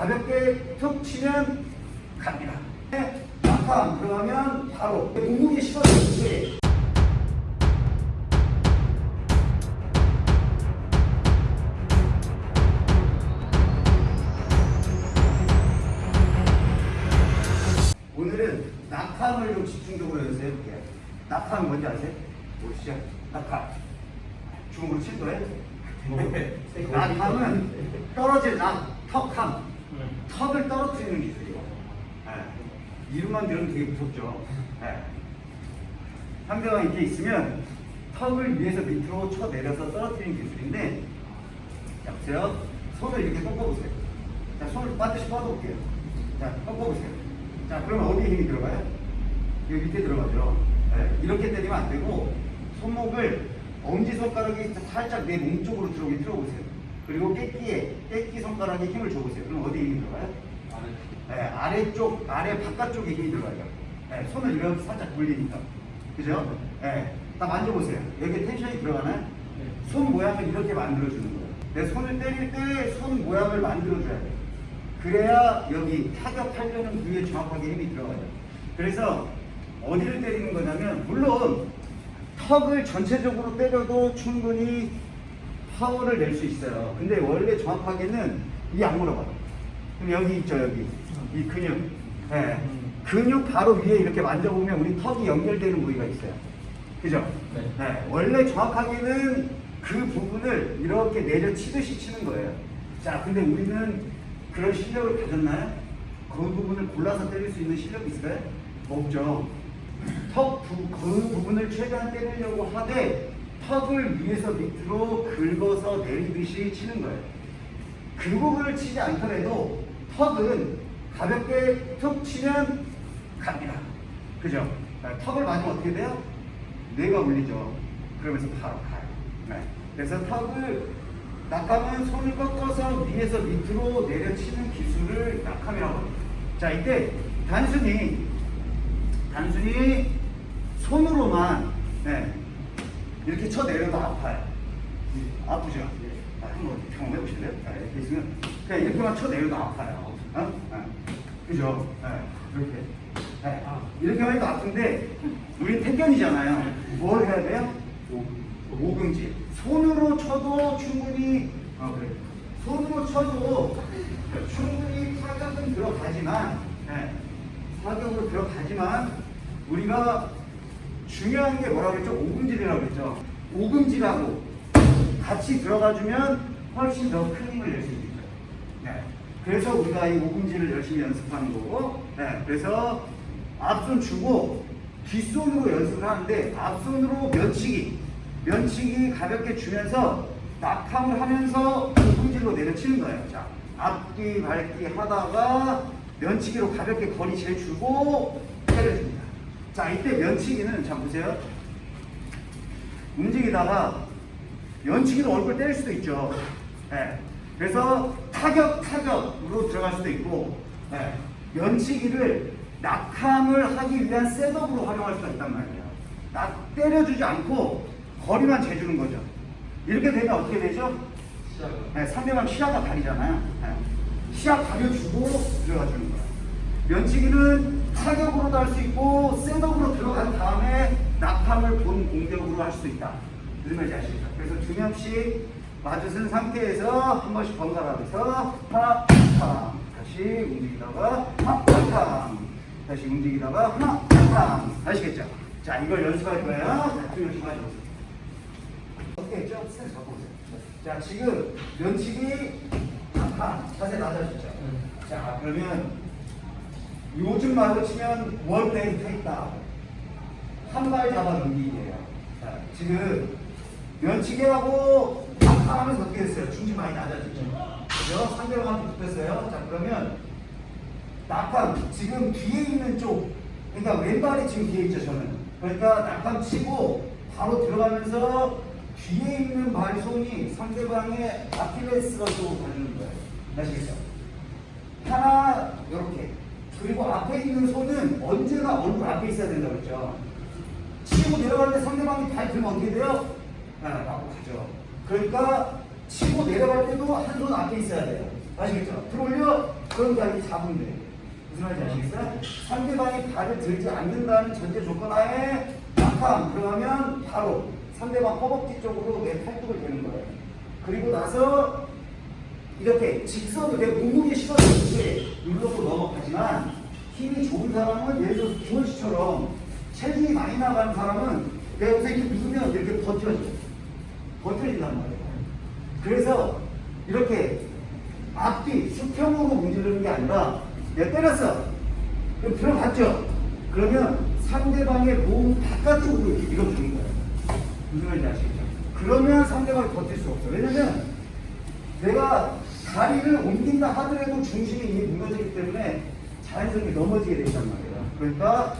가볍게 툭 치면 갑니다. 낙함 들어가면 바로 몸무게 실어주지. 오늘은 낙함을 좀 집중적으로 연습해 볼게요. 낙함 뭔지 아세요? 보시죠. 낙함. 중국으로 칠 거예요? 낙함은 떨어질 낙, 턱함. 턱을 떨어뜨리는 기술이에요. 네. 이름만 들으면 되게 무섭죠. 네. 상대방 이렇게 있으면 턱을 위에서 밑으로 쳐 내려서 떨어뜨리는 기술인데, 자, 보세요. 손을 이렇게 꺾어보세요. 자, 손을 반드시 뻗어볼게요. 자, 꺾어보세요. 자, 그러면 어디에 힘이 들어가요? 여기 밑에 들어가죠. 네, 이렇게 때리면 안 되고, 손목을 엄지손가락이 살짝 내 몸 쪽으로 들어오게 틀어보세요. 그리고 깨끼에, 깨끼 손가락에 힘을 줘보세요. 그럼 어디에 힘이 들어가요? 네, 아래쪽, 아래 바깥쪽에 힘이 들어가요. 네, 손을 이렇게 살짝 돌리니까. 그죠? 네, 딱 만져보세요. 여기 텐션이 들어가나요? 손 모양을 이렇게 만들어주는 거예요. 내 손을 때릴 때 손 모양을 만들어줘야 돼요. 그래야 여기 타격하려는 부위에 정확하게 힘이 들어가요. 그래서 어디를 때리는 거냐면, 물론 턱을 전체적으로 때려도 충분히 파워를 낼 수 있어요. 근데 원래 정확하게는 이 악물어봐요 그럼 여기 있죠, 여기. 이 근육. 예. 근육 바로 위에 이렇게 만져보면 우리 턱이 연결되는 부위가 있어요. 그죠? 네. 예. 원래 정확하게는 그 부분을 이렇게 내려치듯이 치는 거예요. 자, 근데 우리는 그런 실력을 가졌나요? 그 부분을 골라서 때릴 수 있는 실력이 있어요? 없죠. 턱 부, 그 부분을 최대한 때리려고 하되 턱을 위에서 밑으로 긁어서 내리듯이 치는 거예요. 그 부분을 치지 않더라도 턱은 가볍게 툭 치면 갑니다. 그죠? 아, 턱을 맞으면 어떻게 돼요? 뇌가 울리죠. 그러면서 바로 가요. 네. 그래서 턱을 낙하면 손을 꺾어서 위에서 밑으로 내려치는 기술을 낙함이라고 합니다. 자, 이때 단순히 단순히 손으로만 네, 이렇게 쳐 내려도 아파요. 아프죠? 아, 한번 경험해 보실래요? 아, 있으면 그냥 이렇게만 쳐 내려도 아파요. 어? 아, 그죠? 네, 이렇게. 네, 이렇게만 해도 아픈데 우리 태견이잖아요. 뭘 해야 돼요? 오금질. 손으로 쳐도 충분히 어, 그래. 손으로 쳐도 충분히 타격은 들어가지만 네, 타격으로 들어가지만 우리가 중요한 게 뭐라고 했죠? 오금질이라고 했죠. 오금질하고 같이 들어가주면 훨씬 더 큰 힘을 낼 수 있죠. 네. 그래서 우리가 이 오금질을 열심히 연습하는 거고, 네. 그래서 앞손 주고 뒷손으로 연습을 하는데 앞손으로 면치기, 면치기 가볍게 주면서 낙함을 하면서 오금질로 내려치는 거예요. 자, 앞뒤 밟기 하다가 면치기로 가볍게 거리 재주고 때려줍니다. 자, 이때 면치기는 자 보세요. 움직이다가 면치기로 얼굴 때릴 수도 있죠. 예. 그래서 타격 타격으로 들어갈 수도 있고 예. 면치기를 낙함을 하기 위한 셋업으로 활용할 수가 있단 말이에요. 낙 때려주지 않고 거리만 재주는 거죠. 이렇게 되면 어떻게 되죠? 네, 상대방 시야가 가리잖아요. 네. 시야 가려주고 들어가 주는 거예요. 면치기는 타격으로도 할 수 있고 셋업으로 들어간 다음에 낙함을 본 공격으로 할 수도 있다. 무슨 말인지 아시겠죠? 그래서 두 명씩 맞으신 상태에서 한 번씩 번갈아 가면서 하나, 탕 다시 움직이다가 하나, 탕 다시 움직이다가 하나, 탕 아시겠죠? 자, 이걸 연습할 거예요. 자, 두 명씩 맞아보세요. 어떻게 했죠? 스탠스 바꿔보세요. 자, 지금 면치기 탕 자세 낮아졌죠? 자, 그러면 요즘 말로 치면 원레이 테이크다운 한발 잡아 넘기기예요. 자, 지금 면치기하고 하면서 어떻게 됐어요? 중심 많이 낮아졌죠. 그죠? 상대방한테 붙었어요. 자, 그러면 낙함 지금 뒤에 있는 쪽 그러니까 왼발이 지금 뒤에 있죠 저는 그러니까 낙함 치고 바로 들어가면서 뒤에 있는 발손이 상대방의 아킬레스건 쪽으로 가는 거예요 아시겠죠? 하나 이렇게 그리고 앞에 있는 손은 언제나 얼굴 앞에 있어야 된다고 했죠 치고 때 상대방이 발 들면 어떻게 돼요? 아, 맞고 가죠 그러니까 치고 내려갈 때도 한 손 앞에 있어야 돼요 아시겠죠? 들어올려 그런 자리 잡으면 돼. 무슨 말인지 아시겠어요? 상대방이 발을 들지 않는다는 전제 조건 하에 막함 그러면 바로 상대방 허벅지 쪽으로 내 팔뚝을 대는 거예요. 그리고 나서 이렇게 직선으로 내 몸무게 실어주듯이 눌러서 넘어가지만 힘이 좋은 사람은 예를 들어서 김원 씨처럼 체중이 많이 나가는 사람은 내가 여기서 이렇게 누르면 이렇게 버텨져. 버텨진단 말이에요. 그래서 이렇게 앞뒤 수평으로 문지르는 게 아니라 내가 때렸어. 그럼 들어갔죠? 그러면 상대방의 몸 바깥쪽으로 이렇게 밀어주는 거예요. 무슨 말인지 아시겠죠? 그러면 상대방이 버틸 수 없어. 왜냐면 내가 다리를 옮긴다 하더라도 중심이 이미 무너지기 때문에 자연스럽게 넘어지게 된단 말이야. 그러니까